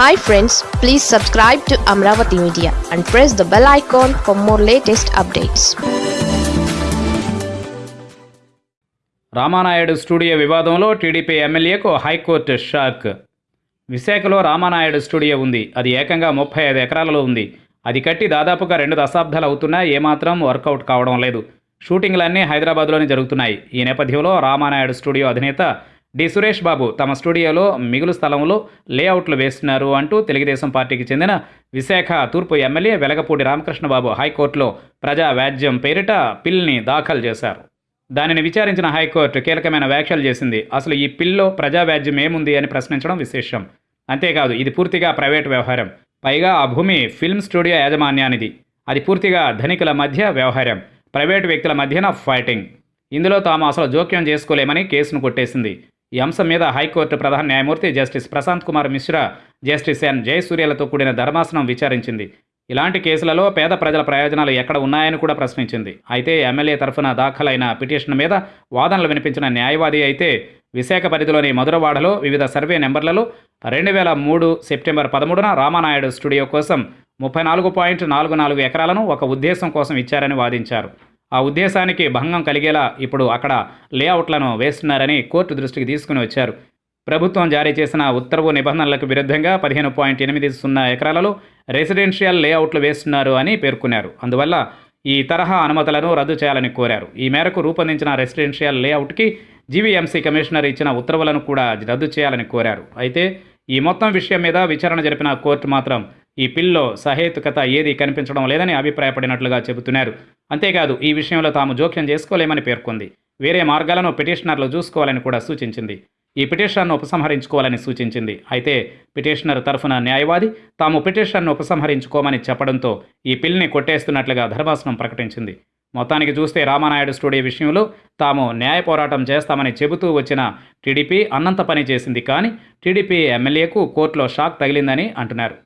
Hi friends please subscribe to Amaravati media and press the bell icon for more latest updates Ramanaidu studio వివాదంలో TDP ఎమ్మెల్యేకు high court shock. విశాఖలో Ramanaidu studio ఉంది. అది ఏకంగా ముప్పై ఐదు ఎకరాలలో ఉంది. అది కట్టి దాదాపుగా రెండు దశాబ్దాలు అవుతున్నా ఏమాత్రం వర్కౌట్ కావడం లేదు. షూటింగ్లన్నీ హైదరాబాద్లోనే జరుగుతున్నాయి. ఈ నేపథ్యంలో రామానాయుడు స్టూడియో అధినేత డి సురేష్ బాబు తమ స్టూడియోలో మిగులు స్థలంలో లేఅవుట్లు వేస్తున్నారు అంటూ తెలుగుదేశం పార్టీకి చెందిన విశాఖ తూర్పు ఎమ్మెల్యే వెలగపూడి రామకృష్ణబాబు హైకోర్టులో ప్రజా వ్యాజ్యం పేరిట పిల్ని దాఖలు చేశారు. దానిని విచారించిన హైకోర్టు కీలకమైన వ్యాఖ్యలు చేసింది. అసలు ఈ పిల్లో ప్రజా వ్యాజ్యం ఏముంది అని ప్రశ్నించడం విశేషం. అంతేకాదు ఇది పూర్తిగా ప్రైవేట్ వ్యవహారం. పైగా ఆ భూమి ఫిల్మ్ స్టూడియో యాజమాన్యానిది. అది పూర్తిగా ధనికుల మధ్య వ్యవహారం. ప్రైవేటు వ్యక్తుల మధ్యన ఫైటింగ్. ఇందులో తాము అసలు జోక్యం చేసుకోలేమని కేసును కొట్టేసింది. ఈ అంశం మీద హైకోర్టు ప్రధాన న్యాయమూర్తి justice Prashant Kumar Mishra justice N. జయసూర్యలతో కూడిన ధర్మాసనం విచారించింది. ఇలాంటి కేసులలో పేద ప్రజల ప్రయోజనాలు ఎక్కడ ఉన్నాయని కూడా ప్రశ్నించింది. అయితే ఎమ్మెల్యే తరఫున దాఖలైన పిటిషన్ మీద వాదనలు వినిపించిన న్యాయవాది అయితే విశాఖ పరిధిలోని మధురవాడలో వివిధ సర్వే నెంబర్లలో రెండు వేల మూడు సెప్టెంబర్ పదమూడున రామానాయుడు స్టూడియో కోసం ముప్పై నాలుగు పాయింట్ నాలుగు నాలుగు ఎకరాలను ఒక ఉద్దేశం కోసం ఇచ్చారని వాదించారు. ఆ ఉద్దేశానికి భంగం కలిగేలా ఇప్పుడు అక్కడ లేఅవుట్లను వేస్తున్నారని కోర్టు దృష్టికి తీసుకుని వచ్చారు. ప్రభుత్వం జారీ చేసిన ఉత్తర్వు నిబంధనలకు విరుద్ధంగా పదిహేను పాయింట్ ఎనిమిది సున్నా ఎకరాలలో రెసిడెన్షియల్ లేఅవుట్లు వేస్తున్నారు అని పేర్కొన్నారు. అందువల్ల ఈ తరహా అనుమతులను రద్దు చేయాలని కోరారు. ఈ మేరకు రూపొందించిన రెసిడెన్షియల్ లేఅవుట్కి జీవీఎంసీ కమిషనర్ ఇచ్చిన ఉత్తర్వులను కూడా రద్దు చేయాలని కోరారు. అయితే ఈ మొత్తం విషయం మీద విచారణ జరిపిన కోర్టు మాత్రం ఈ పిల్లో సహేతుకత ఏది కనిపించడం లేదని అభిప్రాయపడినట్లుగా చెబుతున్నారు. అంతేకాదు ఈ విషయంలో తాము జోక్యం చేసుకోలేమని పేర్కొంది. వేరే మార్గాలను పిటిషనర్లు చూసుకోవాలని కూడా సూచించింది. ఈ పిటిషన్ను ఉపసంహరించుకోవాలని సూచించింది. అయితే పిటిషనర్ తరఫున న్యాయవాది తాము పిటిషన్ను ఉపసంహరించుకోమని చెప్పడంతో ఈ పిల్ని కొట్టేస్తున్నట్లుగా ధర్మాసనం ప్రకటించింది. మొత్తానికి చూస్తే రామానాయుడు స్టూడియో విషయంలో తాము న్యాయ పోరాటం చేస్తామని చెబుతూ వచ్చిన టీడీపీ అన్నంత పని చేసింది కానీ టీడీపీ ఎమ్మెల్యేకు కోర్టులో షాక్ తగిలిందని అంటున్నారు.